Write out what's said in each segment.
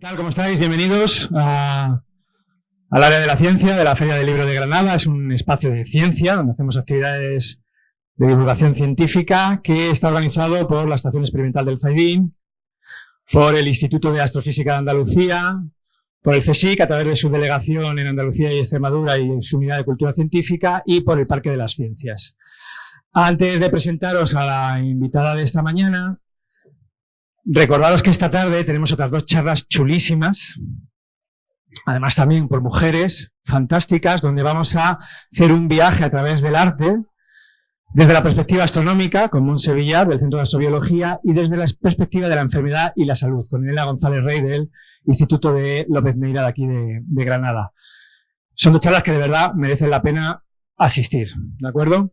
¿Qué? ¿Cómo estáis? Bienvenidos al área de la ciencia de la Feria del Libro de Granada. Es un espacio de ciencia donde hacemos actividades de divulgación científica que está organizado por la Estación Experimental del Zaidín, por el Instituto de Astrofísica de Andalucía, por el CSIC a través de su delegación en Andalucía y Extremadura y su unidad de cultura científica y por el Parque de las Ciencias. Antes de presentaros a la invitada de esta mañana, recordaros que esta tarde tenemos otras dos charlas chulísimas, además también por mujeres fantásticas, donde vamos a hacer un viaje a través del arte, desde la perspectiva astronómica, con Monse Villar, del Centro de Astrobiología, y desde la perspectiva de la enfermedad y la salud, con Elena González Rey, del Instituto de López Neira, de aquí de Granada. Son dos charlas que de verdad merecen la pena asistir, ¿de acuerdo?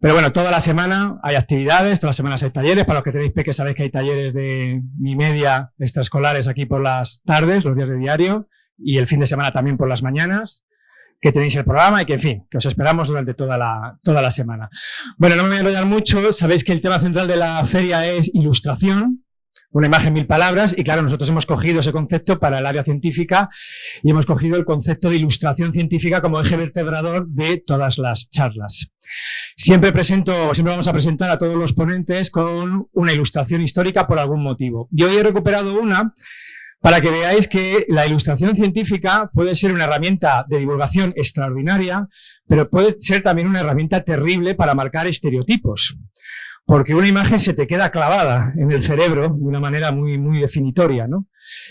Pero bueno, toda la semana hay actividades, todas las semanas hay talleres. Para los que tenéis peques sabéis que hay talleres de mi media extraescolares aquí por las tardes, los días de diario, y el fin de semana también por las mañanas, que tenéis el programa y que, en fin, que os esperamos durante toda la, toda la semana. Bueno, no me voy a enrollar mucho, sabéis que el tema central de la feria es ilustración, una imagen, mil palabras, y claro, nosotros hemos cogido ese concepto para el área científica y hemos cogido el concepto de ilustración científica como eje vertebrador de todas las charlas. Siempre presento, siempre vamos a presentar a todos los ponentes con una ilustración histórica por algún motivo. Yo hoy he recuperado una para que veáis que la ilustración científica puede ser una herramienta de divulgación extraordinaria, pero puede ser también una herramienta terrible para marcar estereotipos porque una imagen se te queda clavada en el cerebro de una manera muy, muy definitoria. ¿no?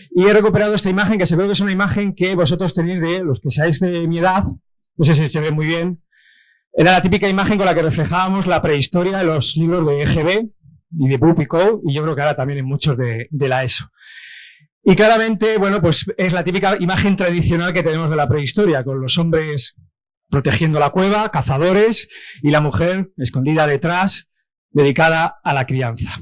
Y he recuperado esta imagen, que se ve que es una imagen que vosotros tenéis de los que seáis de mi edad, no sé si se ve muy bien, era la típica imagen con la que reflejábamos la prehistoria de los libros de EGB y de Boop y yo creo que ahora también en muchos de, de la ESO. Y claramente, bueno, pues es la típica imagen tradicional que tenemos de la prehistoria, con los hombres protegiendo la cueva, cazadores, y la mujer escondida detrás, dedicada a la crianza.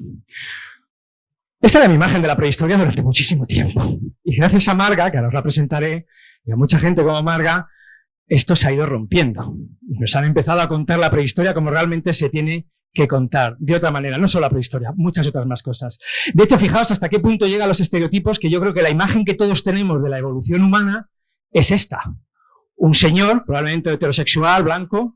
Esta era mi imagen de la prehistoria durante muchísimo tiempo. Y gracias a Marga, que ahora os la presentaré, y a mucha gente como Marga, esto se ha ido rompiendo. Y nos han empezado a contar la prehistoria como realmente se tiene que contar, de otra manera, no solo la prehistoria, muchas otras más cosas. De hecho, fijaos hasta qué punto llegan los estereotipos, que yo creo que la imagen que todos tenemos de la evolución humana es esta. Un señor, probablemente heterosexual, blanco,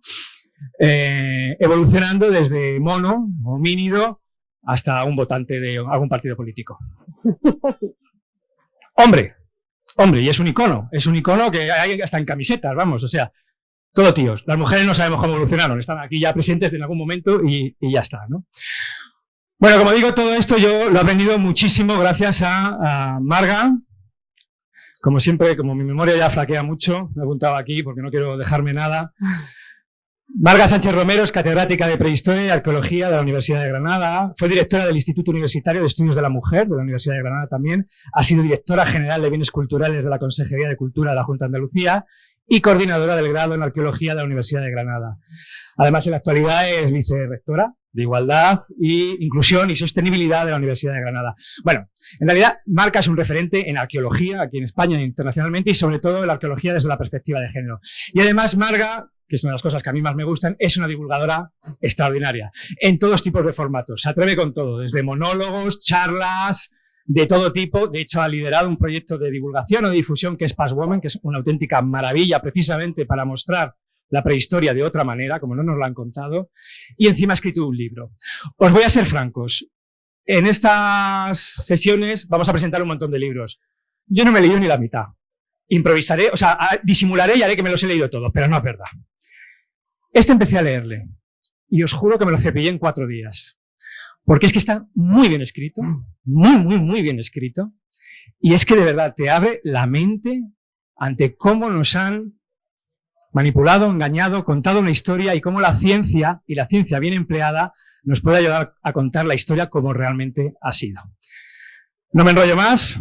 eh, evolucionando desde mono, homínido, hasta un votante de algún partido político. hombre, hombre, y es un icono, es un icono que hay hasta en camisetas, vamos, o sea, todo tíos. Las mujeres no sabemos cómo evolucionaron, están aquí ya presentes en algún momento y, ya está, ¿no? Bueno, como digo, todo esto yo lo he aprendido muchísimo gracias a, a Marga, como siempre, como mi memoria ya flaquea mucho, me he apuntado aquí porque no quiero dejarme nada. Marga Sánchez Romero es catedrática de Prehistoria y Arqueología de la Universidad de Granada. Fue directora del Instituto Universitario de Estudios de la Mujer de la Universidad de Granada también. Ha sido directora general de Bienes Culturales de la Consejería de Cultura de la Junta de Andalucía y coordinadora del grado en Arqueología de la Universidad de Granada. Además, en la actualidad es vicerrectora de Igualdad y Inclusión y Sostenibilidad de la Universidad de Granada. Bueno, en realidad, Marca es un referente en arqueología aquí en España e internacionalmente y sobre todo en la arqueología desde la perspectiva de género. Y además, Marga que es una de las cosas que a mí más me gustan, es una divulgadora extraordinaria, en todos tipos de formatos. Se atreve con todo, desde monólogos, charlas, de todo tipo. De hecho, ha liderado un proyecto de divulgación o de difusión que es Passwoman, que es una auténtica maravilla precisamente para mostrar la prehistoria de otra manera, como no nos lo han contado, y encima ha escrito un libro. Os voy a ser francos. En estas sesiones vamos a presentar un montón de libros. Yo no me he leído ni la mitad. Improvisaré, o sea, disimularé y haré que me los he leído todos, pero no es verdad. Este empecé a leerle y os juro que me lo cepillé en cuatro días. Porque es que está muy bien escrito, muy, muy, muy bien escrito. Y es que de verdad te abre la mente ante cómo nos han manipulado, engañado, contado una historia y cómo la ciencia, y la ciencia bien empleada, nos puede ayudar a contar la historia como realmente ha sido. No me enrollo más,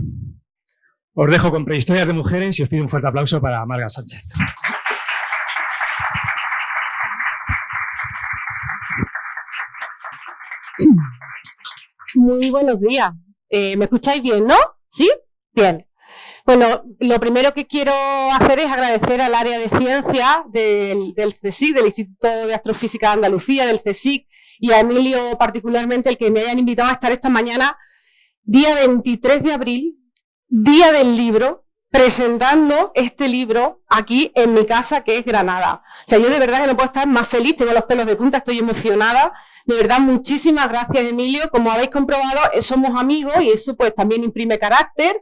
os dejo con prehistorias de mujeres y os pido un fuerte aplauso para Marga Sánchez. Muy buenos días. Eh, ¿Me escucháis bien, no? ¿Sí? Bien. Bueno, lo primero que quiero hacer es agradecer al área de ciencia del, del CSIC, del Instituto de Astrofísica de Andalucía, del CSIC, y a Emilio particularmente el que me hayan invitado a estar esta mañana, día 23 de abril, día del libro, presentando este libro aquí en mi casa, que es Granada. O sea, yo de verdad que no puedo estar más feliz, tengo los pelos de punta, estoy emocionada. De verdad, muchísimas gracias, Emilio. Como habéis comprobado, eh, somos amigos y eso pues también imprime carácter.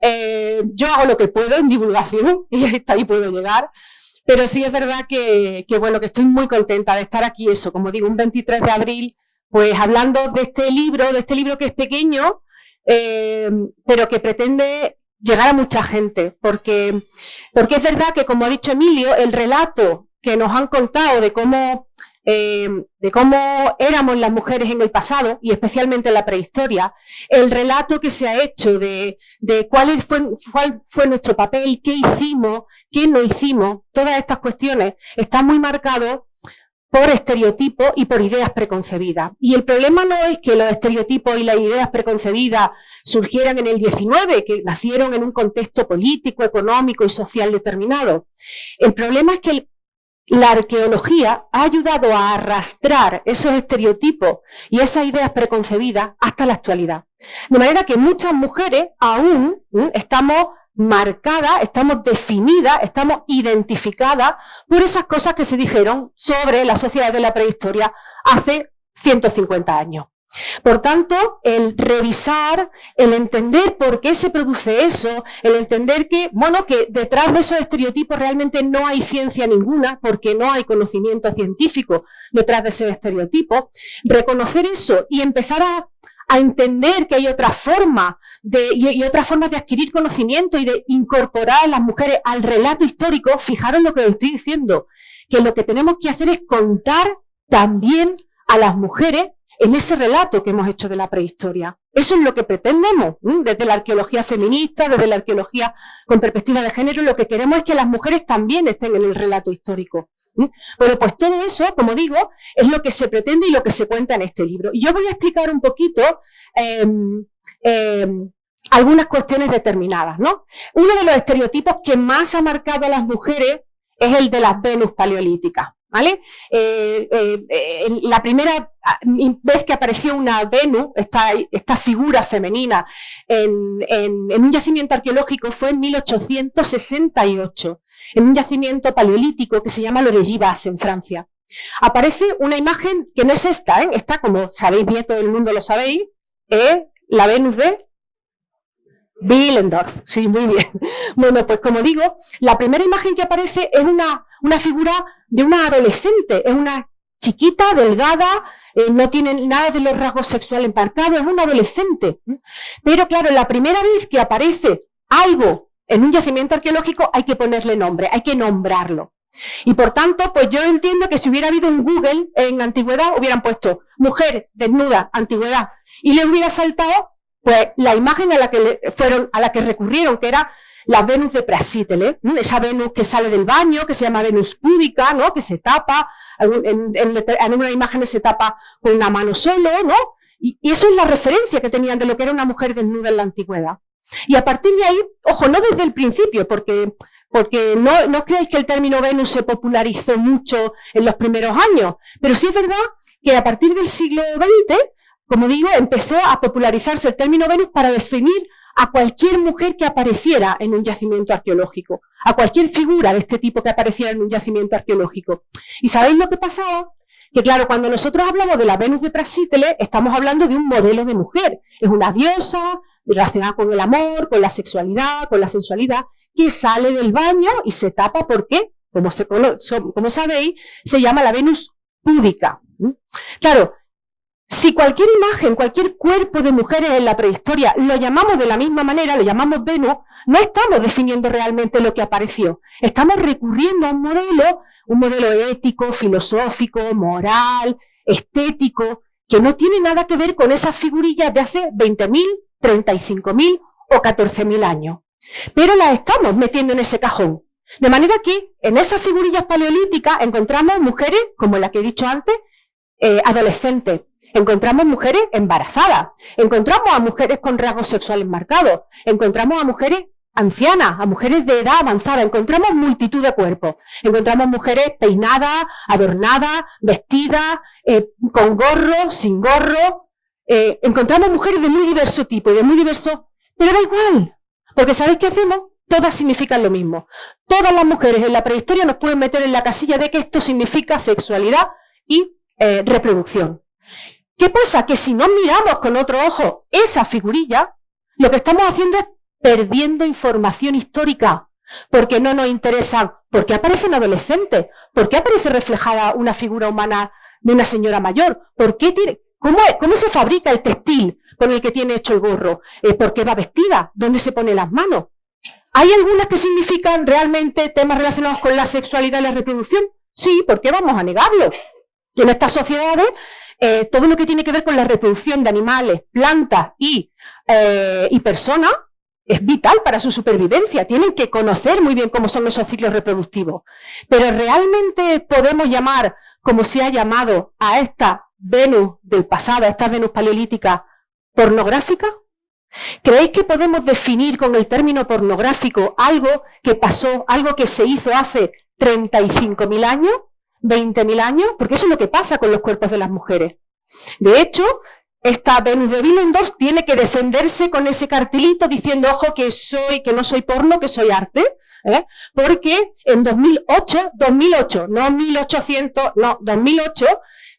Eh, yo hago lo que puedo en divulgación y hasta ahí puedo llegar. Pero sí es verdad que, que, bueno, que estoy muy contenta de estar aquí, eso, como digo, un 23 de abril, pues hablando de este libro, de este libro que es pequeño, eh, pero que pretende llegar a mucha gente, porque, porque es verdad que, como ha dicho Emilio, el relato que nos han contado de cómo, eh, de cómo éramos las mujeres en el pasado, y especialmente en la prehistoria, el relato que se ha hecho de, de cuál, fue, cuál fue nuestro papel, qué hicimos, qué no hicimos, todas estas cuestiones, está muy marcado por estereotipos y por ideas preconcebidas. Y el problema no es que los estereotipos y las ideas preconcebidas surgieran en el 19, que nacieron en un contexto político, económico y social determinado. El problema es que la arqueología ha ayudado a arrastrar esos estereotipos y esas ideas preconcebidas hasta la actualidad. De manera que muchas mujeres aún estamos marcada, estamos definidas, estamos identificadas por esas cosas que se dijeron sobre la sociedad de la prehistoria hace 150 años. Por tanto, el revisar, el entender por qué se produce eso, el entender que, bueno, que detrás de esos estereotipos realmente no hay ciencia ninguna, porque no hay conocimiento científico detrás de ese estereotipo, reconocer eso y empezar a a entender que hay otra forma de, y, otras formas de adquirir conocimiento y de incorporar a las mujeres al relato histórico, fijaros lo que os estoy diciendo, que lo que tenemos que hacer es contar también a las mujeres en ese relato que hemos hecho de la prehistoria. Eso es lo que pretendemos, desde la arqueología feminista, desde la arqueología con perspectiva de género, lo que queremos es que las mujeres también estén en el relato histórico. Bueno, pues todo eso, como digo, es lo que se pretende y lo que se cuenta en este libro. Y yo voy a explicar un poquito em, em, algunas cuestiones determinadas. ¿no? Uno de los estereotipos que más ha marcado a las mujeres es el de las Venus paleolíticas. ¿Vale? Eh, eh, eh, la primera ah, vez que apareció una Venus, esta, figura femenina, en, un yacimiento arqueológico fue en 1868, en un yacimiento paleolítico que se llama Lorellibas, en Francia. Aparece una imagen que no es esta, esta como sabéis bien, todo el mundo lo sabéis, es la Venus de Willendorf, sí, muy bien. Bueno, pues como digo, la primera imagen que aparece es una, una figura de una adolescente, es una chiquita, delgada, eh, no tiene nada de los rasgos sexuales marcados, es una adolescente. Pero claro, la primera vez que aparece algo en un yacimiento arqueológico hay que ponerle nombre, hay que nombrarlo. Y por tanto, pues yo entiendo que si hubiera habido un Google en antigüedad, hubieran puesto mujer desnuda, antigüedad, y le hubiera saltado pues la imagen a la que fueron, a la que recurrieron, que era la Venus de Prasítele, esa Venus que sale del baño, que se llama Venus púdica, ¿no? que se tapa, en, en, una imagen se tapa con una mano solo, ¿no? Y, eso es la referencia que tenían de lo que era una mujer desnuda en la antigüedad. Y a partir de ahí, ojo, no desde el principio, porque, porque no, no creáis que el término Venus se popularizó mucho en los primeros años, pero sí es verdad que a partir del siglo XX como digo, empezó a popularizarse el término Venus para definir a cualquier mujer que apareciera en un yacimiento arqueológico, a cualquier figura de este tipo que apareciera en un yacimiento arqueológico. ¿Y sabéis lo que pasaba? Que claro, cuando nosotros hablamos de la Venus de Prasítele, estamos hablando de un modelo de mujer. Es una diosa relacionada con el amor, con la sexualidad, con la sensualidad, que sale del baño y se tapa porque, como, se, como sabéis, se llama la Venus púdica. ¿Mm? Claro, si cualquier imagen, cualquier cuerpo de mujeres en la prehistoria lo llamamos de la misma manera, lo llamamos Venus, no estamos definiendo realmente lo que apareció. Estamos recurriendo a un modelo, un modelo ético, filosófico, moral, estético, que no tiene nada que ver con esas figurillas de hace 20.000, 35.000 o 14.000 años. Pero las estamos metiendo en ese cajón. De manera que en esas figurillas paleolíticas encontramos mujeres, como la que he dicho antes, eh, adolescentes, Encontramos mujeres embarazadas, encontramos a mujeres con rasgos sexuales marcados, encontramos a mujeres ancianas, a mujeres de edad avanzada, encontramos multitud de cuerpos, encontramos mujeres peinadas, adornadas, vestidas, eh, con gorro, sin gorro, eh, encontramos mujeres de muy diverso tipo y de muy diverso, pero da igual, Porque ¿sabéis qué hacemos? Todas significan lo mismo. Todas las mujeres en la prehistoria nos pueden meter en la casilla de que esto significa sexualidad y eh, reproducción. ¿Qué pasa? Que si no miramos con otro ojo esa figurilla, lo que estamos haciendo es perdiendo información histórica, porque no nos interesa, porque aparecen adolescentes, por qué aparece reflejada una figura humana de una señora mayor, por qué tiene, cómo, cómo se fabrica el textil con el que tiene hecho el gorro, eh, por qué va vestida, dónde se pone las manos. ¿Hay algunas que significan realmente temas relacionados con la sexualidad y la reproducción? Sí, ¿por qué vamos a negarlo? Que en estas sociedades eh, todo lo que tiene que ver con la reproducción de animales, plantas y, eh, y personas es vital para su supervivencia. Tienen que conocer muy bien cómo son esos ciclos reproductivos. Pero ¿realmente podemos llamar, como se ha llamado, a esta Venus del pasado, a esta Venus paleolítica, pornográfica? ¿Creéis que podemos definir con el término pornográfico algo que pasó, algo que se hizo hace 35.000 años, 20.000 años? Porque eso es lo que pasa con los cuerpos de las mujeres. De hecho, esta Venus de Willendorf tiene que defenderse con ese cartelito diciendo, ojo, que soy, que no soy porno, que soy arte, ¿eh? porque en 2008, 2008, no 1800, no, 2008,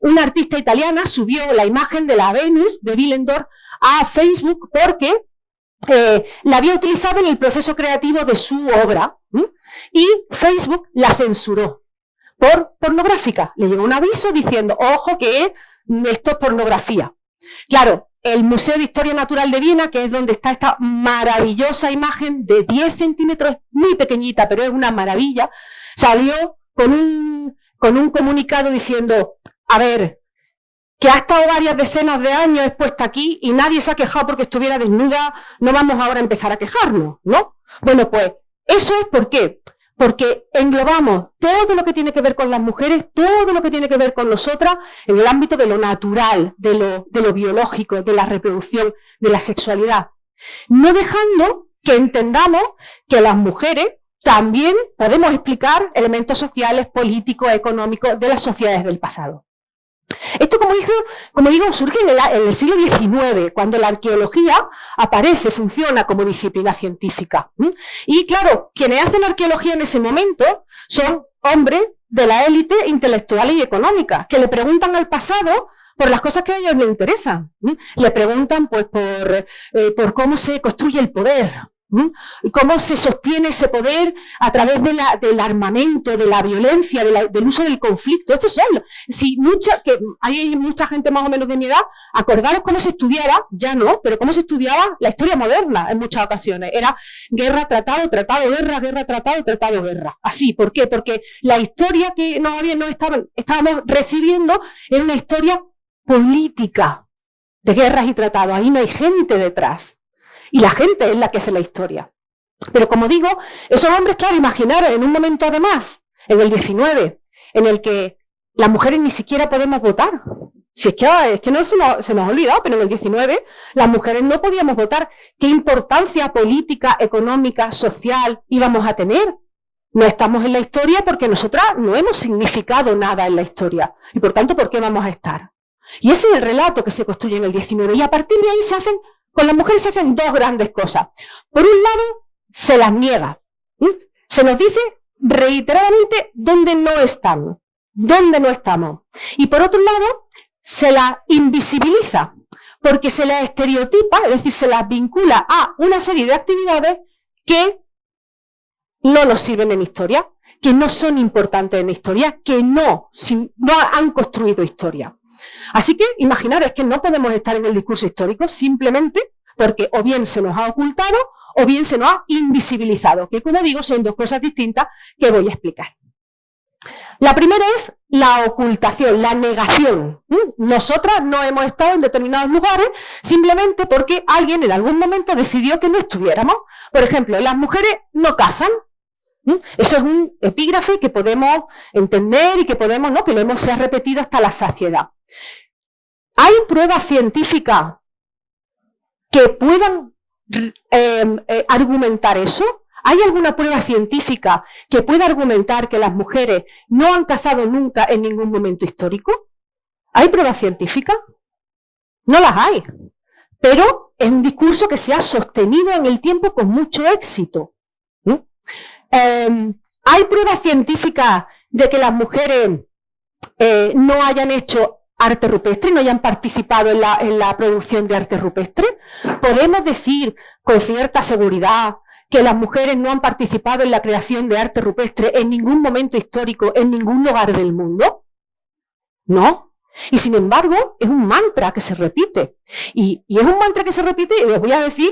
una artista italiana subió la imagen de la Venus de Willendorf a Facebook porque eh, la había utilizado en el proceso creativo de su obra y Facebook la censuró por pornográfica. Le llegó un aviso diciendo, ojo que esto es pornografía. Claro, el Museo de Historia Natural de Viena, que es donde está esta maravillosa imagen de 10 centímetros, muy pequeñita, pero es una maravilla, salió con un, con un comunicado diciendo, a ver, que ha estado varias decenas de años expuesta aquí y nadie se ha quejado porque estuviera desnuda, no vamos ahora a empezar a quejarnos, ¿no? Bueno, pues eso es por qué porque englobamos todo lo que tiene que ver con las mujeres, todo lo que tiene que ver con nosotras, en el ámbito de lo natural, de lo, de lo biológico, de la reproducción, de la sexualidad. No dejando que entendamos que las mujeres también podemos explicar elementos sociales, políticos, económicos de las sociedades del pasado. Esto, como, como digo, surge en el, siglo XIX, cuando la arqueología aparece, funciona como disciplina científica. Y claro, quienes hacen arqueología en ese momento son hombres de la élite intelectual y económica, que le preguntan al pasado por las cosas que a ellos les interesan. Le preguntan pues, por, eh, por cómo se construye el poder, ¿Y cómo se sostiene ese poder a través de la, del armamento, de la violencia, del uso del conflicto? Esto es Si mucha, que hay mucha gente más o menos de mi edad, acordaros cómo se estudiaba, ya no, pero cómo se estudiaba la historia moderna en muchas ocasiones. Era guerra, tratado, tratado, guerra, guerra, tratado, tratado, guerra. Así, ¿por qué? Porque la historia que no, había, no estaban, estábamos recibiendo era una historia política de guerras y tratados. Ahí no hay gente detrás. Y la gente es la que hace la historia. Pero como digo, esos hombres, claro, imaginaron en un momento además, en el 19, en el que las mujeres ni siquiera podemos votar. Si es que, es que no se nos, se nos ha olvidado, pero en el 19 las mujeres no podíamos votar. ¿Qué importancia política, económica, social íbamos a tener? No estamos en la historia porque nosotras no hemos significado nada en la historia. Y por tanto, ¿por qué vamos a estar? Y ese es el relato que se construye en el 19. Y a partir de ahí se hacen con las mujeres se hacen dos grandes cosas. Por un lado, se las niega. Se nos dice reiteradamente dónde no estamos, dónde no estamos. Y por otro lado, se las invisibiliza, porque se las estereotipa, es decir, se las vincula a una serie de actividades que no nos sirven en historia, que no son importantes en historia, que no, han construido historia. Así que imaginaros que no podemos estar en el discurso histórico simplemente porque o bien se nos ha ocultado o bien se nos ha invisibilizado, que como digo son dos cosas distintas que voy a explicar. La primera es la ocultación, la negación. Nosotras no hemos estado en determinados lugares simplemente porque alguien en algún momento decidió que no estuviéramos. Por ejemplo, las mujeres no cazan, eso es un epígrafe que podemos entender y que podemos, ¿no? Que lo hemos repetido hasta la saciedad. ¿Hay pruebas científicas que puedan em, eh, argumentar eso? ¿Hay alguna prueba científica que pueda argumentar que las mujeres no han cazado nunca en ningún momento histórico? ¿Hay pruebas científicas? No las hay. Pero es un discurso que se ha sostenido en el tiempo con mucho éxito. Em, ¿Hay pruebas científicas de que las mujeres eh, no hayan hecho arte rupestre, no hayan participado en la, en la producción de arte rupestre? ¿Podemos decir con cierta seguridad que las mujeres no han participado en la creación de arte rupestre en ningún momento histórico, en ningún lugar del mundo? No. Y sin embargo, es un mantra que se repite. Y, es un mantra que se repite, y os voy a decir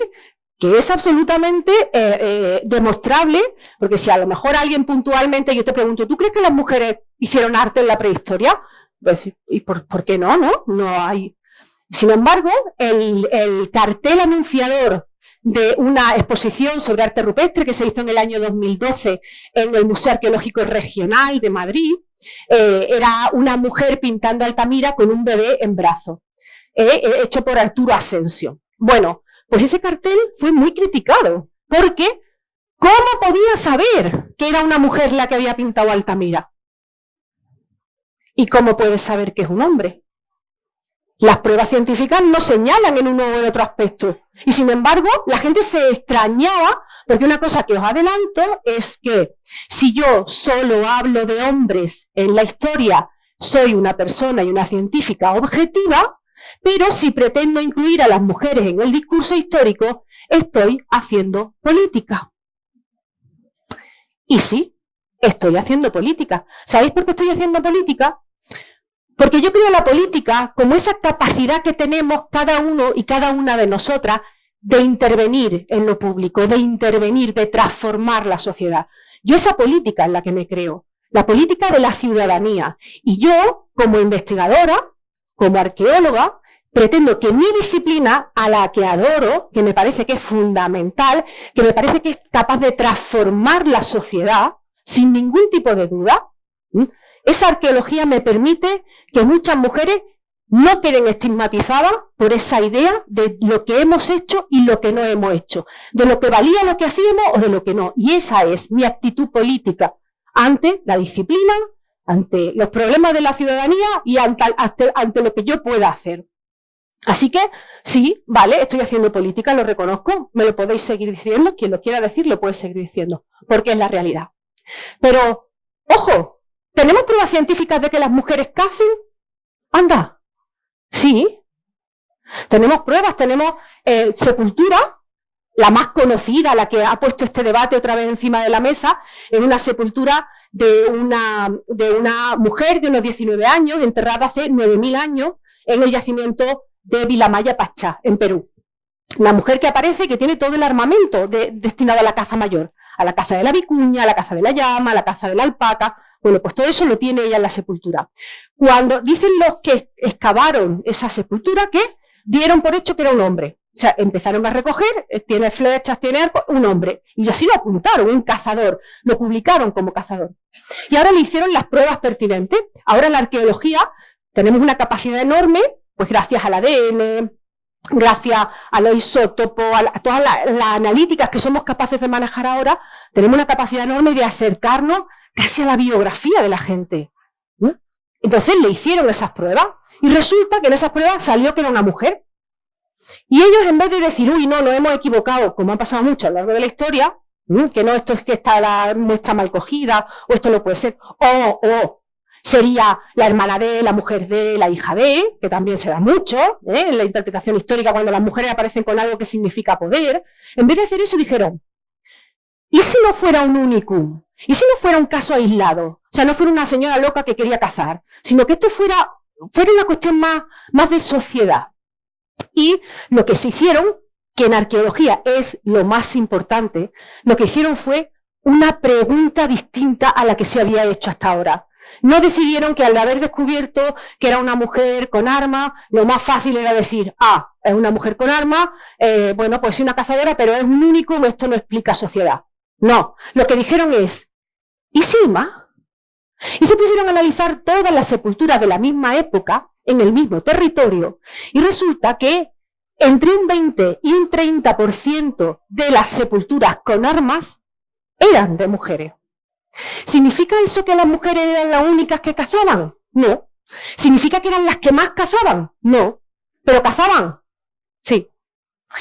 que es absolutamente eh, eh, demostrable, porque si a lo mejor alguien puntualmente, yo te pregunto, ¿tú crees que las mujeres hicieron arte en la prehistoria? Pues, ¿Y por, qué no? No, no hay. Sin embargo, el, el cartel anunciador de una exposición sobre arte rupestre que se hizo en el año 2012 en el Museo Arqueológico Regional de Madrid, eh, era una mujer pintando Altamira con un bebé en brazo, hecho por Arturo Asensio. Bueno, pues ese cartel fue muy criticado, porque ¿cómo podía saber que era una mujer la que había pintado Altamira? ¿Y cómo puedes saber que es un hombre? Las pruebas científicas no señalan en uno u en otro aspecto. Y sin embargo, la gente se extrañaba, porque una cosa que os adelanto es que si yo solo hablo de hombres en la historia, soy una persona y una científica objetiva, pero si pretendo incluir a las mujeres en el discurso histórico, estoy haciendo política. Y sí, estoy haciendo política. ¿Sabéis por qué estoy haciendo política? Porque yo creo la política como esa capacidad que tenemos cada uno y cada una de nosotras de intervenir en lo público, de intervenir, de transformar la sociedad. Yo esa política en la que me creo, la política de la ciudadanía. Y yo, como investigadora, como arqueóloga, pretendo que mi disciplina, a la que adoro, que me parece que es fundamental, que me parece que es capaz de transformar la sociedad, sin ningún tipo de duda, esa arqueología me permite que muchas mujeres no queden estigmatizadas por esa idea de lo que hemos hecho y lo que no hemos hecho, de lo que valía lo que hacíamos o de lo que no. Y esa es mi actitud política ante la disciplina, ante los problemas de la ciudadanía y ante, ante lo que yo pueda hacer. Así que, sí, vale, estoy haciendo política, lo reconozco, me lo podéis seguir diciendo, quien lo quiera decir lo puede seguir diciendo, porque es la realidad. Pero, ojo, ¿Tenemos pruebas científicas de que las mujeres cacen? Anda, sí. Tenemos pruebas, tenemos eh, sepultura, la más conocida, la que ha puesto este debate otra vez encima de la mesa, es una sepultura de una, de una mujer de unos 19 años, enterrada hace 9.000 años, en el yacimiento de Vilamaya Pachá, en Perú. Una mujer que aparece que tiene todo el armamento destinado a la caza mayor, a la caza de la vicuña, a la caza de la llama, a la caza de la alpaca. Bueno, pues todo eso lo tiene ella en la sepultura. Cuando dicen los que excavaron esa sepultura que dieron por hecho que era un hombre. O sea, empezaron a recoger, eh, tiene flechas, tiene arco, un hombre. Y así lo apuntaron, un cazador. Lo publicaron como cazador. Y ahora le hicieron las pruebas pertinentes. Ahora en la arqueología tenemos una capacidad enorme, pues gracias al ADN, gracias a los isótopos, a, todas las, analíticas que somos capaces de manejar ahora, tenemos una capacidad enorme de acercarnos casi a la biografía de la gente. Entonces le hicieron esas pruebas y resulta que en esas pruebas salió que era una mujer. Y ellos en vez de decir, uy, no, nos hemos equivocado, como ha pasado mucho a lo largo de la historia, que no, esto es que está la muestra mal cogida, o esto no puede ser, o, o, sería la hermana de, la mujer de, la hija de, que también se da mucho ¿eh? en la interpretación histórica cuando las mujeres aparecen con algo que significa poder. En vez de hacer eso dijeron, ¿y si no fuera un unicum? ¿Y si no fuera un caso aislado? O sea, no fuera una señora loca que quería cazar, sino que esto fuera, fuera una cuestión más, más de sociedad. Y lo que se hicieron, que en arqueología es lo más importante, lo que hicieron fue una pregunta distinta a la que se había hecho hasta ahora. No decidieron que al haber descubierto que era una mujer con arma, lo más fácil era decir, ah, es una mujer con arma, eh, bueno, pues es una cazadora, pero es un único, esto no explica sociedad. No, lo que dijeron es, ¿y Silma? Y se pusieron a analizar todas las sepulturas de la misma época, en el mismo territorio, y resulta que entre un 20 y un 30% de las sepulturas con armas eran de mujeres. ¿Significa eso que las mujeres eran las únicas que cazaban? No. ¿Significa que eran las que más cazaban? No. ¿Pero cazaban? Sí.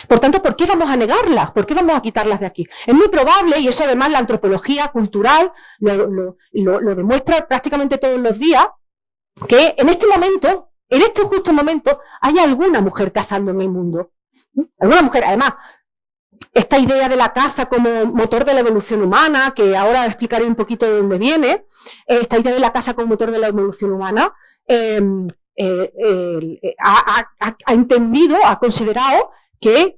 Por tanto, ¿por qué vamos a negarlas? ¿Por qué vamos a quitarlas de aquí? Es muy probable, y eso además la antropología cultural lo, demuestra prácticamente todos los días, que en este momento, en este justo momento, hay alguna mujer cazando en el mundo. Alguna mujer, además, esta idea de la caza como motor de la evolución humana, que ahora explicaré un poquito de dónde viene, eh, esta idea de la caza como motor de la evolución humana, em, eh, eh, ha, entendido, ha considerado que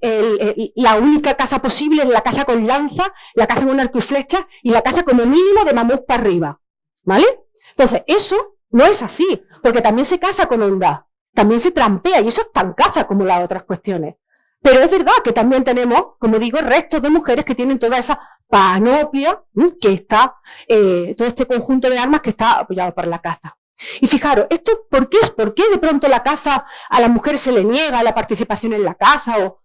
la única caza posible es la caza con lanza, la caza con arco y flecha y la caza como mínimo de mamut para arriba. ¿Vale? Entonces, eso no es así, porque también se caza con onda, también se trampea y eso es tan caza como las otras cuestiones. Pero es verdad que también tenemos, como digo, restos de mujeres que tienen toda esa panoplia que está, eh, todo este conjunto de armas que está apoyado por la caza. Y fijaros, ¿esto por qué es? ¿Por qué de pronto la caza a las mujeres se le niega la participación en la caza? O...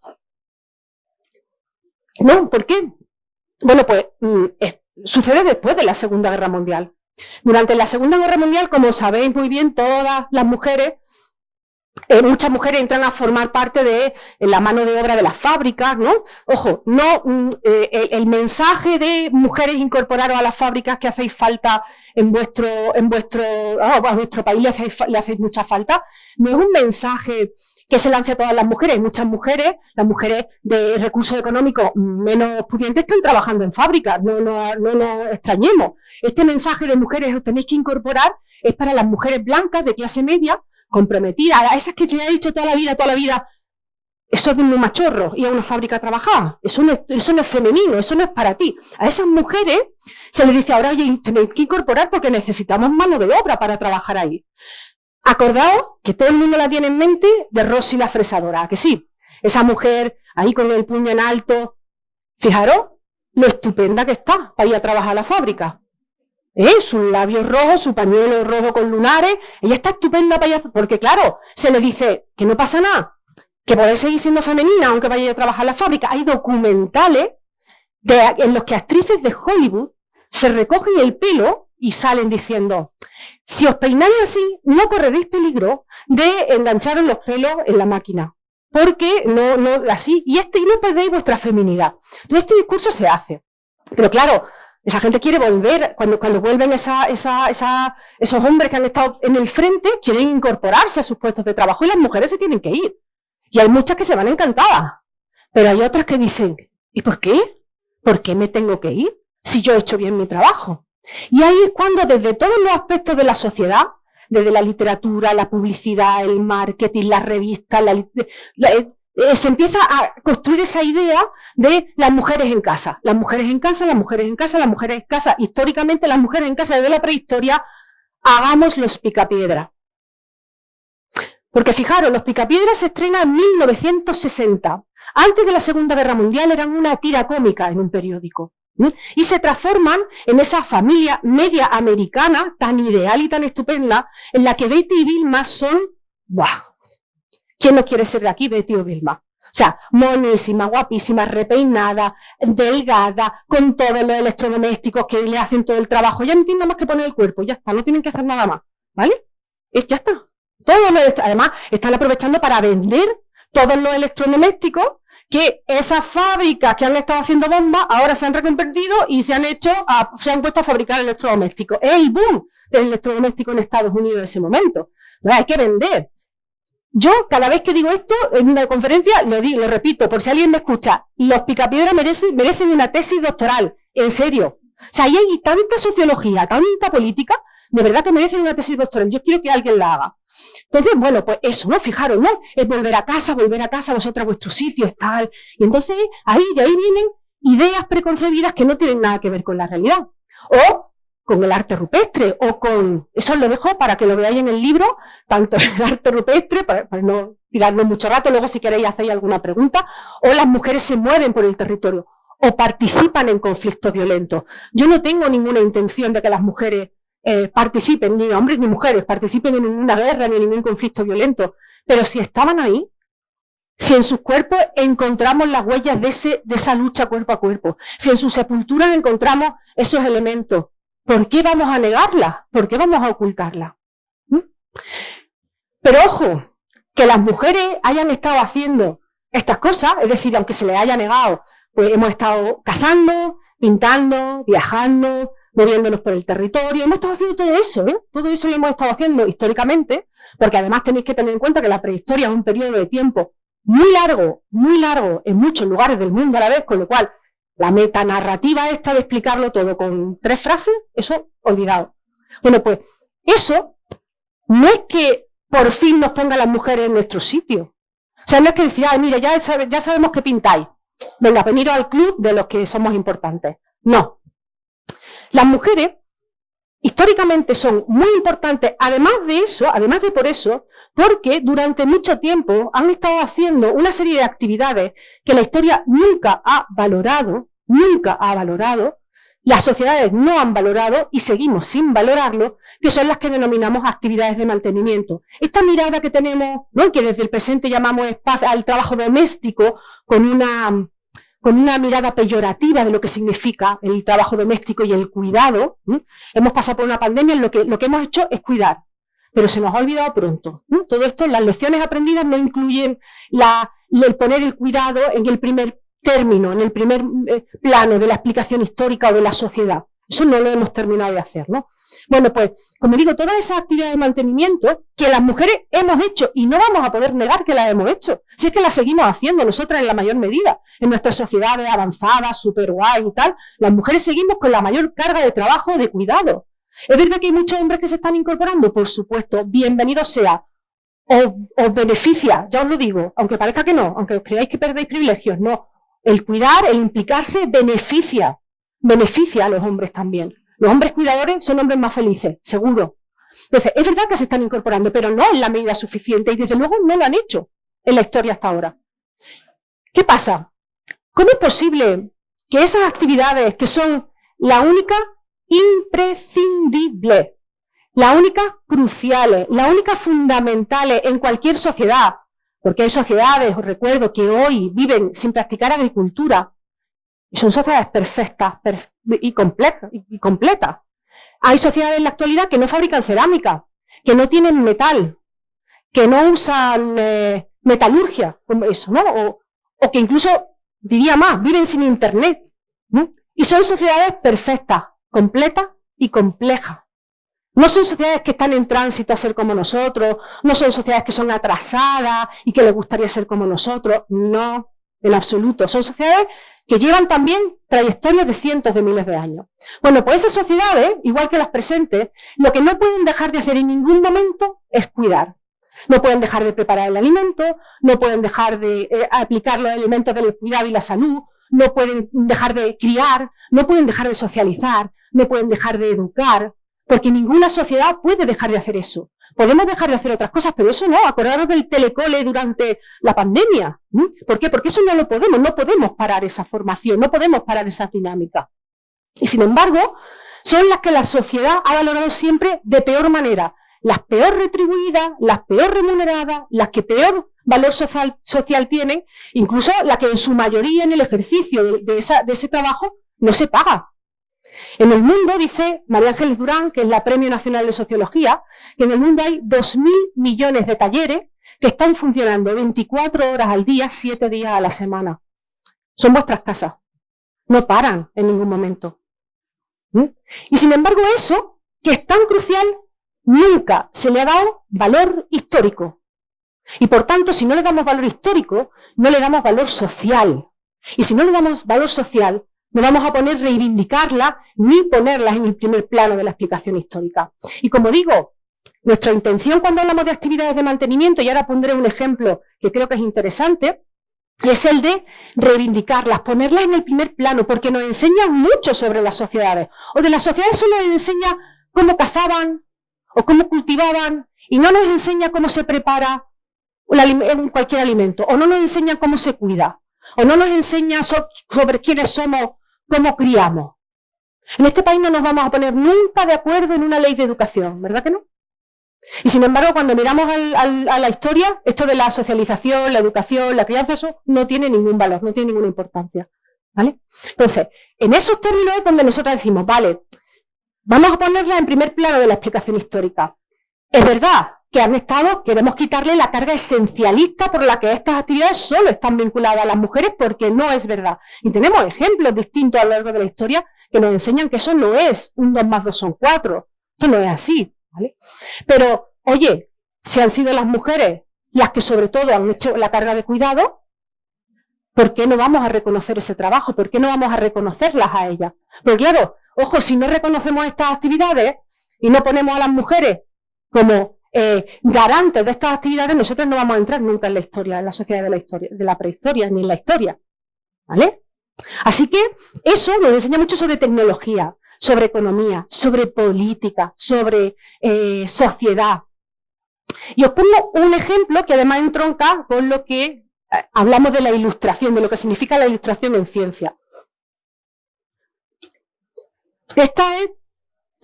No, ¿por qué? Bueno, pues mm, sucede después de la Segunda Guerra Mundial. Durante la Segunda Guerra Mundial, como sabéis muy bien, todas las mujeres eh, muchas mujeres entran a formar parte de la mano de obra de las fábricas, ¿no? Ojo, no mm, eh, el, mensaje de mujeres incorporaros a las fábricas que hacéis falta en vuestro, en vuestro, ah, a vuestro país le hacéis, le hacéis, mucha falta, no es un mensaje que se lance a todas las mujeres. Muchas mujeres, las mujeres de recursos económicos menos pudientes están trabajando en fábricas, no, no, no nos extrañemos. Este mensaje de mujeres os tenéis que incorporar es para las mujeres blancas de clase media comprometida, a esas que se ha dicho toda la vida, toda la vida, eso es de un machorro, ir a una fábrica a trabajar, eso no, es, eso no es femenino, eso no es para ti. A esas mujeres se les dice ahora, oye, tenéis que incorporar porque necesitamos mano de obra para trabajar ahí. Acordaos que todo el mundo la tiene en mente de Rosy la fresadora, que sí, esa mujer ahí con el puño en alto, fijaros lo estupenda que está para ir a trabajar a la fábrica. ¿Eh? Sus labios rojos, su pañuelo rojo con lunares, ella está estupenda para porque claro, se le dice que no pasa nada, que podéis seguir siendo femenina aunque vaya a trabajar en la fábrica. Hay documentales en los que actrices de Hollywood se recogen el pelo y salen diciendo, si os peináis así, no correréis peligro de engancharos los pelos en la máquina. Porque no, no, así, y, este, y no perdéis vuestra feminidad. Entonces este discurso se hace. Pero claro, esa gente quiere volver, cuando, cuando vuelven esa, esa, esa, esos hombres que han estado en el frente, quieren incorporarse a sus puestos de trabajo y las mujeres se tienen que ir. Y hay muchas que se van encantadas. Pero hay otras que dicen, ¿y por qué? ¿Por qué me tengo que ir si yo he hecho bien mi trabajo? Y ahí es cuando desde todos los aspectos de la sociedad, desde la literatura, la publicidad, el marketing, las revistas, la, la, eh, se empieza a construir esa idea de las mujeres en casa. Las mujeres en casa, las mujeres en casa, las mujeres en casa. Históricamente, las mujeres en casa desde la prehistoria, hagamos los picapiedra. Porque fijaros, los picapiedras se estrenan en 1960. Antes de la Segunda Guerra Mundial eran una tira cómica en un periódico. Y se transforman en esa familia media americana tan ideal y tan estupenda en la que Betty y Vilma son ¡buah! ¿Quién no quiere ser de aquí, Betty o Vilma? O sea, monísima, guapísima, repeinada, delgada, con todos los electrodomésticos que le hacen todo el trabajo. Ya no tienen más que poner el cuerpo, ya está, no tienen que hacer nada más. ¿Vale? Es, ya está. Todo además, están aprovechando para vender todos los electrodomésticos que esas fábricas que han estado haciendo bombas ahora se han reconvertido y se han hecho, se han puesto a fabricar electrodomésticos. Es el boom del electrodoméstico en Estados Unidos en ese momento. Hay que vender. Yo, cada vez que digo esto en una conferencia, lo digo, lo repito, por si alguien me escucha, los picapiedras merecen, merecen una tesis doctoral, en serio. O sea, ahí hay tanta sociología, tanta política, de verdad que merecen una tesis doctoral. Yo quiero que alguien la haga. Entonces, bueno, pues eso, ¿no? Fijaros, ¿no? Es volver a casa, volver a casa, vosotras, vuestro sitio, es tal. Y entonces, ahí, de ahí vienen ideas preconcebidas que no tienen nada que ver con la realidad. O con el arte rupestre o con... Eso lo dejo para que lo veáis en el libro, tanto el arte rupestre, para, no tirarnos mucho rato, luego si queréis hacéis alguna pregunta, o las mujeres se mueven por el territorio o participan en conflictos violentos. Yo no tengo ninguna intención de que las mujeres eh, participen, ni hombres ni mujeres, participen en ninguna guerra ni en ningún conflicto violento, pero si estaban ahí, si en sus cuerpos encontramos las huellas de, ese, de esa lucha cuerpo a cuerpo, si en sus sepulturas encontramos esos elementos, ¿Por qué vamos a negarla? ¿Por qué vamos a ocultarla? ¿Mm? Pero ojo, que las mujeres hayan estado haciendo estas cosas, es decir, aunque se les haya negado, pues hemos estado cazando, pintando, viajando, moviéndonos por el territorio, hemos estado haciendo todo eso, ¿eh? todo eso lo hemos estado haciendo históricamente, porque además tenéis que tener en cuenta que la prehistoria es un periodo de tiempo muy largo, muy largo en muchos lugares del mundo a la vez, con lo cual la metanarrativa esta de explicarlo todo con tres frases, eso olvidado. Bueno, pues eso no es que por fin nos ponga las mujeres en nuestro sitio. O sea, no es que decir, ay, mira, ya, ya sabemos que pintáis. Venga, veniros al club de los que somos importantes. No. Las mujeres históricamente son muy importantes, además de eso, además de por eso, porque durante mucho tiempo han estado haciendo una serie de actividades que la historia nunca ha valorado, nunca ha valorado, las sociedades no han valorado y seguimos sin valorarlo, que son las que denominamos actividades de mantenimiento. Esta mirada que tenemos, ¿no? que desde el presente llamamos al trabajo doméstico, con una con una mirada peyorativa de lo que significa el trabajo doméstico y el cuidado. Hemos pasado por una pandemia en lo que lo que hemos hecho es cuidar, pero se nos ha olvidado pronto. Todo esto, las lecciones aprendidas no incluyen la, el poner el cuidado en el primer término, en el primer eh, plano de la explicación histórica o de la sociedad. Eso no lo hemos terminado de hacer, ¿no? Bueno, pues, como digo, todas esas actividades de mantenimiento que las mujeres hemos hecho y no vamos a poder negar que las hemos hecho, si es que las seguimos haciendo nosotras en la mayor medida, en nuestras sociedades avanzadas, super guay y tal, las mujeres seguimos con la mayor carga de trabajo, de cuidado. ¿Es verdad que hay muchos hombres que se están incorporando? Por supuesto, bienvenido sea. Os, beneficia, ya os lo digo, aunque parezca que no, aunque os creáis que perdéis privilegios, no. El cuidar, el implicarse, beneficia beneficia a los hombres también. Los hombres cuidadores son hombres más felices, seguro. Entonces, es verdad que se están incorporando, pero no en la medida suficiente y desde luego no lo han hecho en la historia hasta ahora. ¿Qué pasa? ¿Cómo es posible que esas actividades que son la única imprescindible, la única cruciales, la única fundamentales en cualquier sociedad, porque hay sociedades, os recuerdo, que hoy viven sin practicar agricultura, y son sociedades perfectas y, complejas, y, completas. Hay sociedades en la actualidad que no fabrican cerámica, que no tienen metal, que no usan eh, metalurgia, como eso, ¿no? O, que incluso, diría más, viven sin internet. Y son sociedades perfectas, completas y complejas. No son sociedades que están en tránsito a ser como nosotros, no son sociedades que son atrasadas y que les gustaría ser como nosotros, no en absoluto. Son sociedades que llevan también trayectorias de cientos de miles de años. Bueno, pues esas sociedades, igual que las presentes, lo que no pueden dejar de hacer en ningún momento es cuidar. No pueden dejar de preparar el alimento, no pueden dejar de eh, aplicar los elementos del cuidado y la salud, no pueden dejar de criar, no pueden dejar de socializar, no pueden dejar de educar, porque ninguna sociedad puede dejar de hacer eso. Podemos dejar de hacer otras cosas, pero eso no. Acordaros del telecole durante la pandemia. ¿Por qué? Porque eso no lo podemos. No podemos parar esa formación, no podemos parar esa dinámica. Y sin embargo, son las que la sociedad ha valorado siempre de peor manera. Las peor retribuidas, las peor remuneradas, las que peor valor social, tienen, incluso la que en su mayoría en el ejercicio de ese trabajo no se paga. En el mundo, dice María Ángeles Durán, que es la Premio Nacional de Sociología, que en el mundo hay 2.000 millones de talleres que están funcionando 24 horas al día, 7 días a la semana. Son vuestras casas. No paran en ningún momento. ¿Mm? Y sin embargo eso, que es tan crucial, nunca se le ha dado valor histórico. Y por tanto, si no le damos valor histórico, no le damos valor social. Y si no le damos valor social, no vamos a poner reivindicarla ni ponerlas en el primer plano de la explicación histórica. Y como digo, nuestra intención cuando hablamos de actividades de mantenimiento, y ahora pondré un ejemplo que creo que es interesante, es el de reivindicarlas, ponerlas en el primer plano, porque nos enseñan mucho sobre las sociedades. O de las sociedades solo nos enseña cómo cazaban o cómo cultivaban, y no nos enseña cómo se prepara cualquier alimento, o no nos enseña cómo se cuida, o no nos enseña sobre quiénes somos cómo criamos. En este país no nos vamos a poner nunca de acuerdo en una ley de educación, ¿verdad que no? Y sin embargo, cuando miramos a la historia, esto de la socialización, la educación, la crianza, eso no tiene ningún valor, no tiene ninguna importancia. ¿Vale? Entonces, en esos términos es donde nosotros decimos, vale, vamos a ponerla en primer plano de la explicación histórica. Es verdad que han estado, queremos quitarle la carga esencialista por la que estas actividades solo están vinculadas a las mujeres porque no es verdad. Y tenemos ejemplos distintos a lo largo de la historia que nos enseñan que eso no es un 2 más 2 son 4. Esto no es así. ¿vale? Pero, oye, si han sido las mujeres las que sobre todo han hecho la carga de cuidado, ¿por qué no vamos a reconocer ese trabajo? ¿Por qué no vamos a reconocerlas a ellas? Porque claro, ojo, si no reconocemos estas actividades y no ponemos a las mujeres como eh, garantes de estas actividades, nosotros no vamos a entrar nunca en la historia, en la sociedad de la historia, de la prehistoria, ni en la historia. ¿Vale? Así que eso nos enseña mucho sobre tecnología, sobre economía, sobre política, sobre eh, sociedad. Y os pongo un ejemplo que además entronca con lo que eh, hablamos de la ilustración, de lo que significa la ilustración en ciencia. Esta es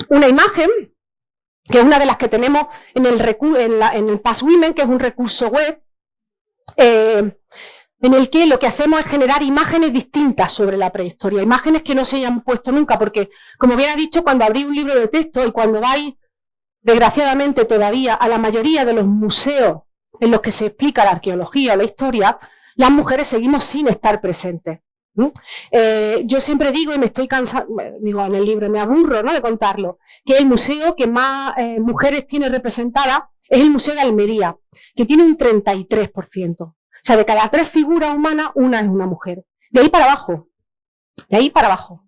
una imagen que es una de las que tenemos en el, en, en el Women, que es un recurso web, eh, en el que lo que hacemos es generar imágenes distintas sobre la prehistoria, imágenes que no se hayan puesto nunca, porque, como bien ha dicho, cuando abrís un libro de texto y cuando vais, desgraciadamente todavía, a la mayoría de los museos en los que se explica la arqueología o la historia, las mujeres seguimos sin estar presentes. Eh, yo siempre digo, y me estoy cansando, digo en el libro, me aburro ¿no? de contarlo, que el museo que más eh, mujeres tiene representada es el Museo de Almería, que tiene un 33%. O sea, de cada tres figuras humanas, una es una mujer. De ahí para abajo. De ahí para abajo.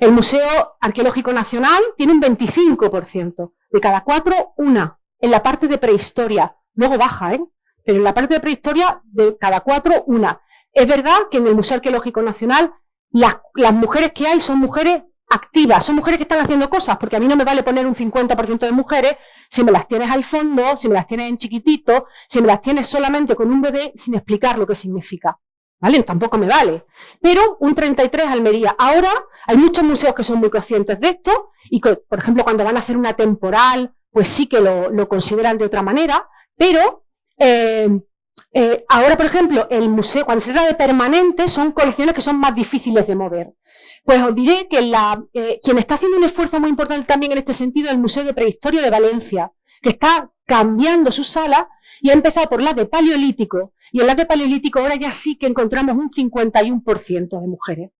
El Museo Arqueológico Nacional tiene un 25%. De cada cuatro, una. En la parte de prehistoria. Luego baja, ¿eh? Pero en la parte de prehistoria, de cada cuatro, una. Es verdad que en el Museo Arqueológico Nacional las, mujeres que hay son mujeres activas, son mujeres que están haciendo cosas, porque a mí no me vale poner un 50% de mujeres si me las tienes al fondo, si me las tienes en chiquitito, si me las tienes solamente con un bebé sin explicar lo que significa. ¿Vale? Tampoco me vale. Pero un 33 Almería. Ahora hay muchos museos que son muy conscientes de esto y que, por ejemplo, cuando van a hacer una temporal, pues sí que lo, lo consideran de otra manera, pero eh, eh, ahora, por ejemplo, el museo, cuando se trata de permanente, son colecciones que son más difíciles de mover. Pues os diré que la, eh, quien está haciendo un esfuerzo muy importante también en este sentido es el Museo de Prehistoria de Valencia, que está cambiando su sala y ha empezado por la de Paleolítico. Y en la de Paleolítico ahora ya sí que encontramos un 51% de mujeres.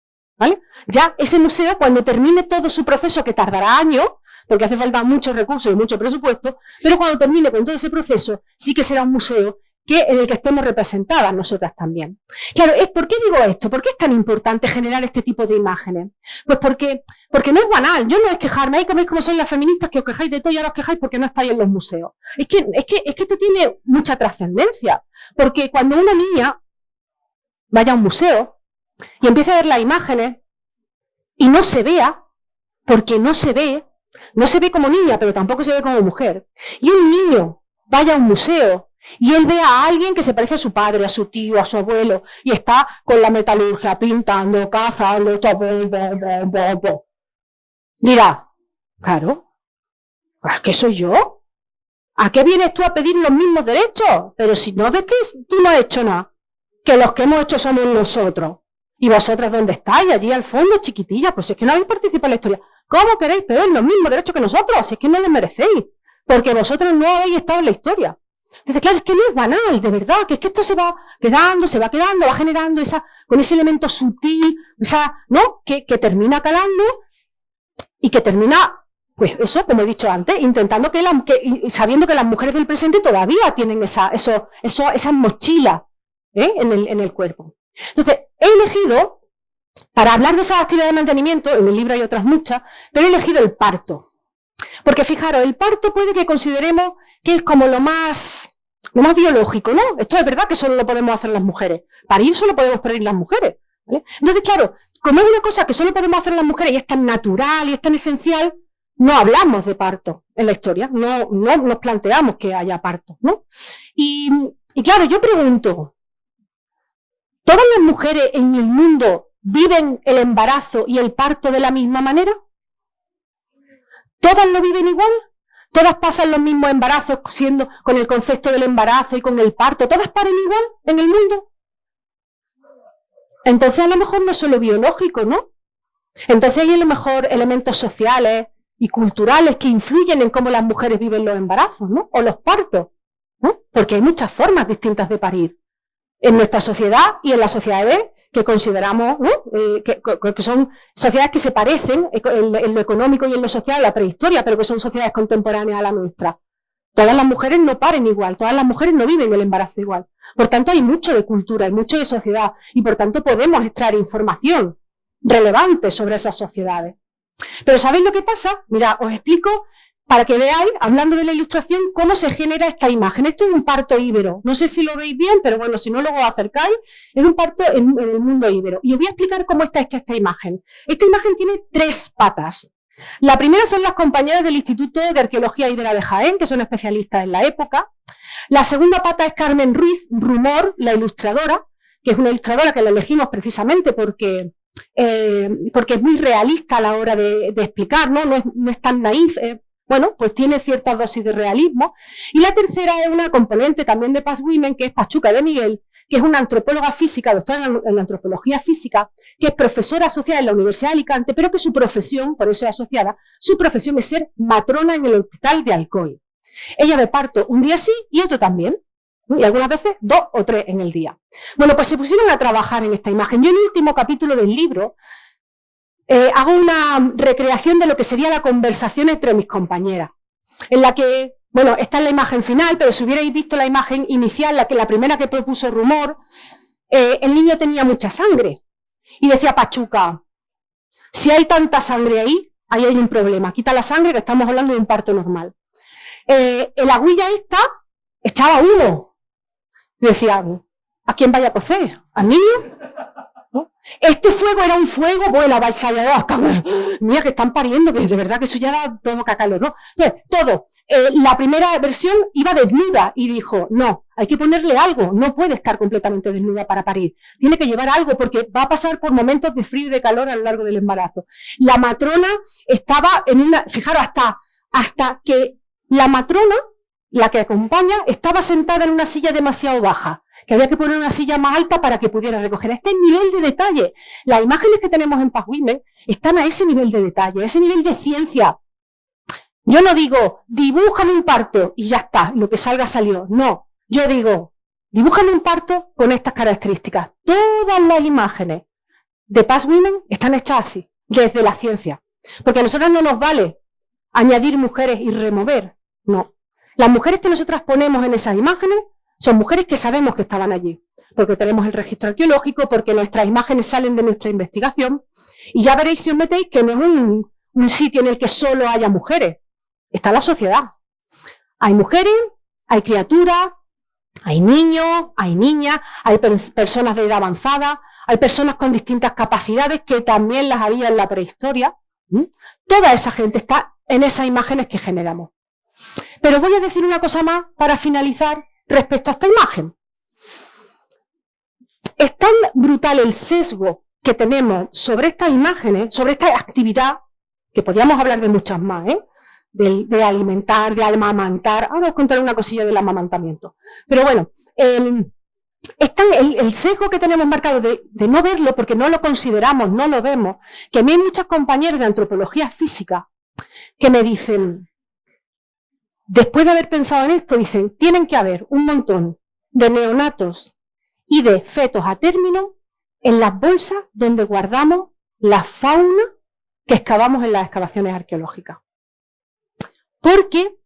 ¿Vale? Ya ese museo, cuando termine todo su proceso, que tardará años, porque hace falta muchos recursos y mucho presupuesto, pero cuando termine con todo ese proceso, sí que será un museo en el que estemos representadas nosotras también. Claro, ¿por qué digo esto? ¿Por qué es tan importante generar este tipo de imágenes? Pues porque, porque no es banal. Yo no es quejarme, ahí como como son las feministas que os quejáis de todo y ahora os quejáis porque no estáis en los museos. Es que, es que, es que esto tiene mucha trascendencia. Porque cuando una niña vaya a un museo y empiece a ver las imágenes y no se vea, porque no se ve, no se ve como niña, pero tampoco se ve como mujer, y un niño vaya a un museo y él ve a alguien que se parece a su padre, a su tío, a su abuelo, y está con la metalurgia, pintando, cazando, dirá, claro, ¿a qué soy yo? ¿A qué vienes tú a pedir los mismos derechos? Pero si no ves que tú no has hecho nada, que los que hemos hecho somos nosotros. ¿Y vosotras dónde estáis? Allí al fondo, chiquitilla, pues es que no habéis participado en la historia. ¿Cómo queréis pedir los mismos derechos que nosotros? Si es que no les merecéis, porque vosotros no habéis estado en la historia. Entonces, claro, es que no es banal, de verdad, que es que esto se va quedando, se va quedando, va generando esa, con ese elemento sutil, esa, ¿no? Que, que termina calando y que termina, pues eso, como he dicho antes, intentando que, la, que sabiendo que las mujeres del presente todavía tienen esa, eso, eso, esa mochila ¿eh? en, el, en el cuerpo. Entonces, he elegido, para hablar de esas actividades de mantenimiento, en el libro hay otras muchas, pero he elegido el parto. Porque fijaros, el parto puede que consideremos que es como lo más, lo más biológico, ¿no? Esto es verdad que solo lo podemos hacer las mujeres. Parir solo podemos parir las mujeres. Entonces, claro, como es una cosa que solo podemos hacer las mujeres y es tan natural y es tan esencial, no hablamos de parto en la historia, no, no nos planteamos que haya parto, ¿no? Y, y claro, yo pregunto, ¿todas las mujeres en el mundo viven el embarazo y el parto de la misma manera? ¿Todas lo viven igual? ¿Todas pasan los mismos embarazos siendo con el concepto del embarazo y con el parto? ¿Todas paren igual en el mundo? Entonces a lo mejor no es solo biológico, ¿no? Entonces hay a lo mejor elementos sociales y culturales que influyen en cómo las mujeres viven los embarazos, ¿no? O los partos. porque hay muchas formas distintas de parir en nuestra sociedad y en las sociedades que consideramos eh, que, son sociedades que se parecen en, lo económico y en lo social a la prehistoria, pero que son sociedades contemporáneas a la nuestra. Todas las mujeres no paren igual, todas las mujeres no viven el embarazo igual. Por tanto, hay mucho de cultura, hay mucho de sociedad y por tanto podemos extraer información relevante sobre esas sociedades. Pero ¿sabéis lo que pasa? Mira, os explico para que veáis, hablando de la ilustración, cómo se genera esta imagen. Esto es un parto íbero. No sé si lo veis bien, pero bueno, si no luego acercáis, es un parto en, el mundo íbero. Y os voy a explicar cómo está hecha esta imagen. Esta imagen tiene tres patas. La primera son las compañeras del Instituto de Arqueología Ibera de Jaén, que son especialistas en la época. La segunda pata es Carmen Ruiz Rumor, la ilustradora, que es una ilustradora que la elegimos precisamente porque, eh, porque es muy realista a la hora de, explicar, ¿no? No es, tan naif, bueno, pues tiene cierta dosis de realismo. Y la tercera es una componente también de Past Women, que es Pachuca de Miguel, que es una antropóloga física, doctora en, antropología física, que es profesora asociada en la Universidad de Alicante, pero que su profesión, por eso es asociada, su profesión es ser matrona en el hospital de Alcoy. Ella ve parto un día sí y otro también. Y algunas veces dos o tres en el día. Bueno, pues se pusieron a trabajar en esta imagen. Yo en el último capítulo del libro eh, hago una recreación de lo que sería la conversación entre mis compañeras, en la que, bueno, esta es la imagen final, pero si hubierais visto la imagen inicial, la, que, la primera que propuso Rumor, eh, el niño tenía mucha sangre. Y decía Pachuca, si hay tanta sangre ahí, ahí hay un problema. Quita la sangre que estamos hablando de un parto normal. Eh, el aguilla esta echaba uno. Decía, ¿a quién vaya a cocer? ¿Al niño? Este fuego era un fuego, bueno, avasallado, hasta, mira que están pariendo, que de verdad que eso ya da, provoca calor, ¿no? Entonces, todo. Eh, la primera versión iba desnuda y dijo, no, hay que ponerle algo, no puede estar completamente desnuda para parir. Tiene que llevar algo porque va a pasar por momentos de frío y de calor a lo largo del embarazo. La matrona estaba en una, fijaros, hasta, hasta que la matrona, la que acompaña, estaba sentada en una silla demasiado baja que había que poner una silla más alta para que pudiera recoger. Este nivel de detalle. Las imágenes que tenemos en Paz están a ese nivel de detalle, a ese nivel de ciencia. Yo no digo, dibújame un parto y ya está, lo que salga salió. No, yo digo, dibújame un parto con estas características. Todas las imágenes de Paz Women están hechas así, desde la ciencia. Porque a nosotros no nos vale añadir mujeres y remover. No. Las mujeres que nosotras ponemos en esas imágenes son mujeres que sabemos que estaban allí, porque tenemos el registro arqueológico, porque nuestras imágenes salen de nuestra investigación, y ya veréis si os metéis que no es un, sitio en el que solo haya mujeres, está la sociedad. Hay mujeres, hay criaturas, hay niños, hay niñas, hay personas de edad avanzada, hay personas con distintas capacidades que también las había en la prehistoria. Toda esa gente está en esas imágenes que generamos. Pero voy a decir una cosa más para finalizar respecto a esta imagen. Es tan brutal el sesgo que tenemos sobre estas imágenes, sobre esta actividad, que podríamos hablar de muchas más, ¿eh? de, alimentar, de amamantar. Ahora os contaré una cosilla del amamantamiento. Pero bueno, el, el, sesgo que tenemos marcado de, de, no verlo porque no lo consideramos, no lo vemos, que a mí hay muchos compañeros de antropología física que me dicen, Después de haber pensado en esto, dicen, tienen que haber un montón de neonatos y de fetos a término en las bolsas donde guardamos la fauna que excavamos en las excavaciones arqueológicas. Porque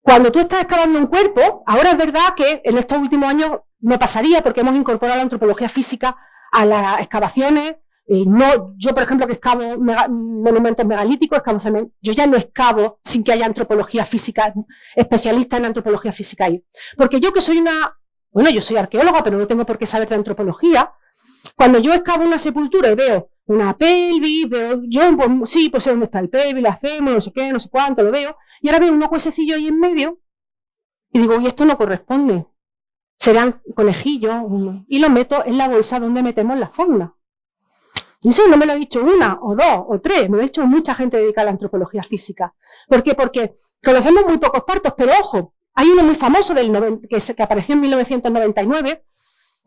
cuando tú estás excavando un cuerpo, ahora es verdad que en estos últimos años no pasaría porque hemos incorporado la antropología física a las excavaciones no, yo, por ejemplo, que excavo monumentos megalíticos, excavo yo ya no excavo sin que haya antropología física, especialista en antropología física ahí. Porque yo que soy una, bueno, yo soy arqueóloga, pero no tengo por qué saber de antropología. Cuando yo excavo una sepultura y veo una pelvis, veo, yo, pues, sí, pues sé dónde está el pelvis, la hacemos, no sé qué, no sé cuánto, lo veo, y ahora veo unos huesecillos ahí en medio, y digo, y esto no corresponde. Serán conejillos, y lo meto en la bolsa donde metemos la fauna. Y eso no me lo ha dicho una, o dos, o tres, me lo ha dicho mucha gente dedicada a la antropología física. ¿Por qué? Porque conocemos muy pocos partos, pero ojo, hay uno muy famoso del que, apareció en 1999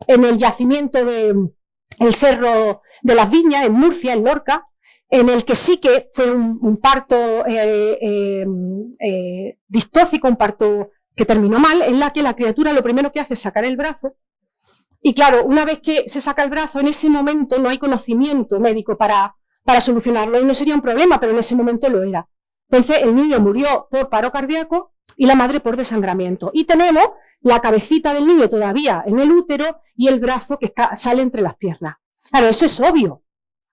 en el yacimiento del Cerro de las Viñas, en Murcia, en Lorca, en el que sí que fue un, parto eh, eh, eh, distófico, un parto que terminó mal, en la que la criatura lo primero que hace es sacar el brazo, y claro, una vez que se saca el brazo, en ese momento no hay conocimiento médico para, para solucionarlo, y no sería un problema, pero en ese momento lo era. Entonces el niño murió por paro cardíaco y la madre por desangramiento. Y tenemos la cabecita del niño todavía en el útero y el brazo que está, sale entre las piernas. Claro, eso es obvio.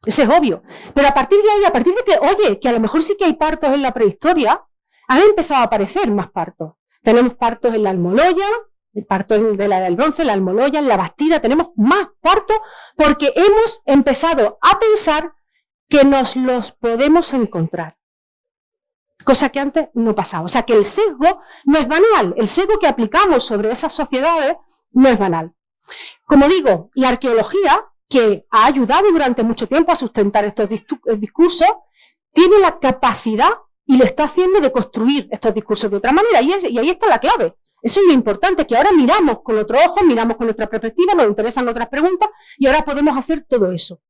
Eso es obvio. Pero a partir de ahí, a partir de que, oye, que a lo mejor sí que hay partos en la prehistoria, han empezado a aparecer más partos. Tenemos partos en la Almoloya, el parto de la del bronce, la Almoloya, la Bastida, tenemos más partos porque hemos empezado a pensar que nos los podemos encontrar. Cosa que antes no pasaba. O sea que el sesgo no es banal. El sesgo que aplicamos sobre esas sociedades no es banal. Como digo, la arqueología, que ha ayudado durante mucho tiempo a sustentar estos discursos, tiene la capacidad y lo está haciendo de construir estos discursos de otra manera. Y ahí está la clave. Eso es lo importante, que ahora miramos con otro ojo, miramos con nuestra perspectiva, nos interesan otras preguntas y ahora podemos hacer todo eso.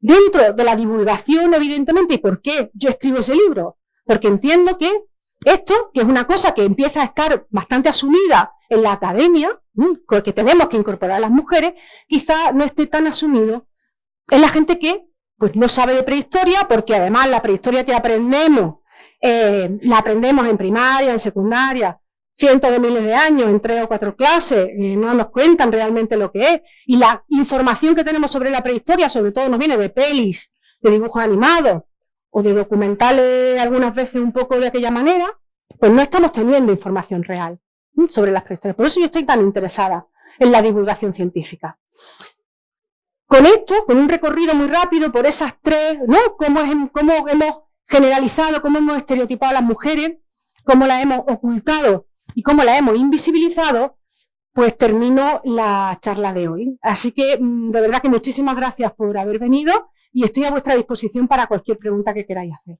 Dentro de la divulgación, evidentemente, ¿y por qué yo escribo ese libro? Porque entiendo que esto, que es una cosa que empieza a estar bastante asumida en la academia, que tenemos que incorporar a las mujeres, quizá no esté tan asumido en la gente que pues, no sabe de prehistoria, porque además la prehistoria que aprendemos eh, la aprendemos en primaria, en secundaria, cientos de miles de años, en tres o cuatro clases, eh, no nos cuentan realmente lo que es. Y la información que tenemos sobre la prehistoria, sobre todo nos viene de pelis, de dibujos animados, o de documentales algunas veces un poco de aquella manera, pues no estamos teniendo información real sobre las prehistorias. Por eso yo estoy tan interesada en la divulgación científica. Con esto, con un recorrido muy rápido por esas tres, ¿no? Cómo, es, cómo hemos generalizado, cómo hemos estereotipado a las mujeres, cómo las hemos ocultado y cómo las hemos invisibilizado, pues termino la charla de hoy. Así que, mm, de verdad que muchísimas gracias por haber venido y estoy a vuestra disposición para cualquier pregunta que queráis hacer.